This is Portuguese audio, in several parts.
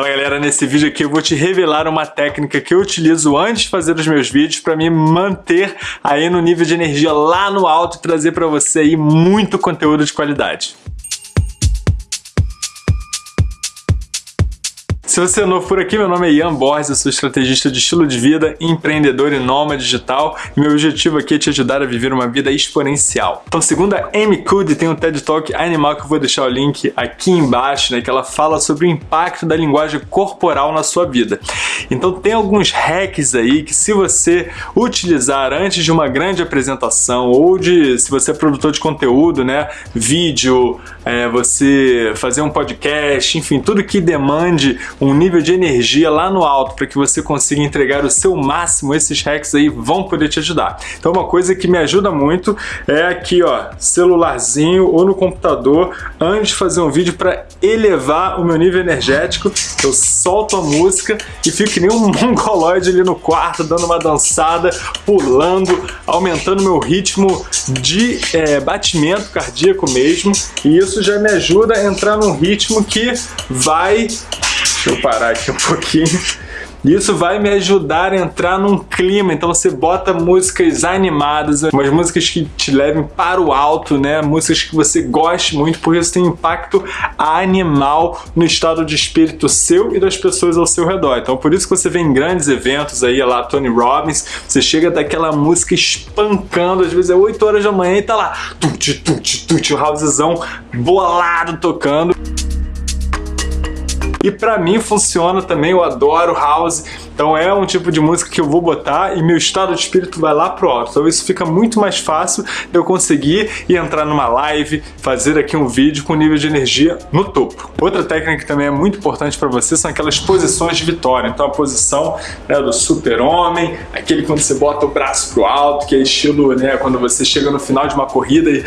Fala galera, nesse vídeo aqui eu vou te revelar uma técnica que eu utilizo antes de fazer os meus vídeos para me manter aí no nível de energia lá no alto e trazer para você aí muito conteúdo de qualidade. Se você é novo por aqui, meu nome é Ian Borges, eu sou estrategista de estilo de vida, empreendedor e nômade digital e meu objetivo aqui é te ajudar a viver uma vida exponencial. Então, segundo a Amy Cuddy, tem um TED Talk animal que eu vou deixar o link aqui embaixo, né, que ela fala sobre o impacto da linguagem corporal na sua vida. Então, tem alguns hacks aí que se você utilizar antes de uma grande apresentação ou de, se você é produtor de conteúdo, né, vídeo, é, você fazer um podcast, enfim, tudo que demande um nível de energia lá no alto para que você consiga entregar o seu máximo, esses hacks aí vão poder te ajudar. Então uma coisa que me ajuda muito é aqui, ó, celularzinho ou no computador, antes de fazer um vídeo para elevar o meu nível energético, eu solto a música e fico que nem um mongoloide ali no quarto, dando uma dançada, pulando, aumentando meu ritmo de é, batimento cardíaco mesmo, e isso já me ajuda a entrar num ritmo que vai Deixa eu parar aqui um pouquinho. Isso vai me ajudar a entrar num clima, então você bota músicas animadas, umas músicas que te levem para o alto, né? Músicas que você goste muito, porque isso tem impacto animal no estado de espírito seu e das pessoas ao seu redor. Então por isso que você vê em grandes eventos aí, lá Tony Robbins, você chega daquela música espancando, às vezes é 8 horas da manhã e tá lá, tut, tut, tut, o housezão bolado tocando. E para mim funciona também, eu adoro house, então é um tipo de música que eu vou botar e meu estado de espírito vai lá pro alto. Então isso fica muito mais fácil de eu conseguir ir entrar numa live, fazer aqui um vídeo com nível de energia no topo. Outra técnica que também é muito importante para você são aquelas posições de vitória. Então a posição né, do super-homem, aquele quando você bota o braço pro alto, que é estilo né, quando você chega no final de uma corrida e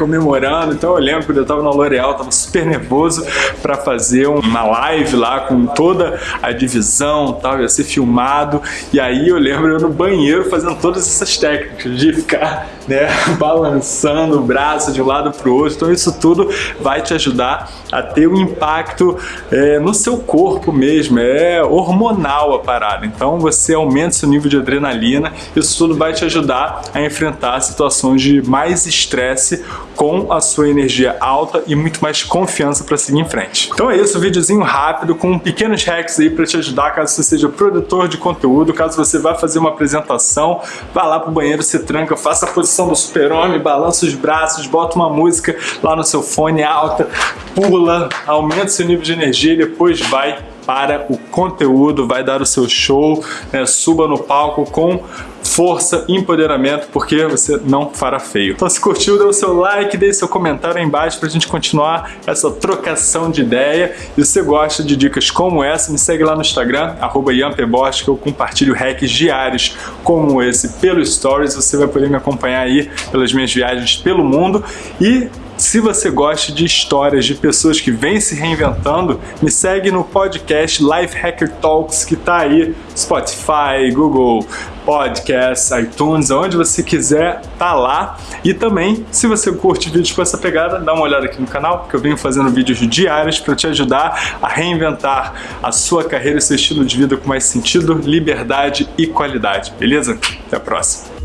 comemorando. Então eu lembro quando eu tava na L'Oréal, tava super nervoso para fazer uma live lá com toda a divisão, tal, ia ser filmado. E aí eu lembro eu no banheiro fazendo todas essas técnicas de ficar, né, balançando o braço de um lado pro outro. Então isso tudo vai te ajudar a ter um impacto é, no seu corpo mesmo, é hormonal a parada. Então você aumenta seu nível de adrenalina, isso tudo vai te ajudar a enfrentar situações de mais estresse com a sua energia alta e muito mais confiança para seguir em frente. Então é isso, um videozinho rápido com pequenos hacks aí para te ajudar caso você seja produtor de conteúdo, caso você vá fazer uma apresentação, vá lá pro banheiro, se tranca, faça a posição do super-homem, balança os braços, bota uma música lá no seu fone alta, pula, aumenta seu nível de energia e depois vai para o conteúdo, vai dar o seu show, né? suba no palco com força, empoderamento, porque você não fará feio. Então se curtiu, dê o seu like, deixe seu comentário aí embaixo pra gente continuar essa trocação de ideia. E se você gosta de dicas como essa, me segue lá no Instagram, arroba que eu compartilho hacks diários como esse pelo Stories. Você vai poder me acompanhar aí pelas minhas viagens pelo mundo. E se você gosta de histórias de pessoas que vêm se reinventando, me segue no podcast Life Hacker Talks, que está aí, Spotify, Google Podcasts, iTunes, onde você quiser, tá lá. E também, se você curte vídeos com essa pegada, dá uma olhada aqui no canal, que eu venho fazendo vídeos diários para te ajudar a reinventar a sua carreira e seu estilo de vida com mais sentido, liberdade e qualidade, beleza? Até a próxima!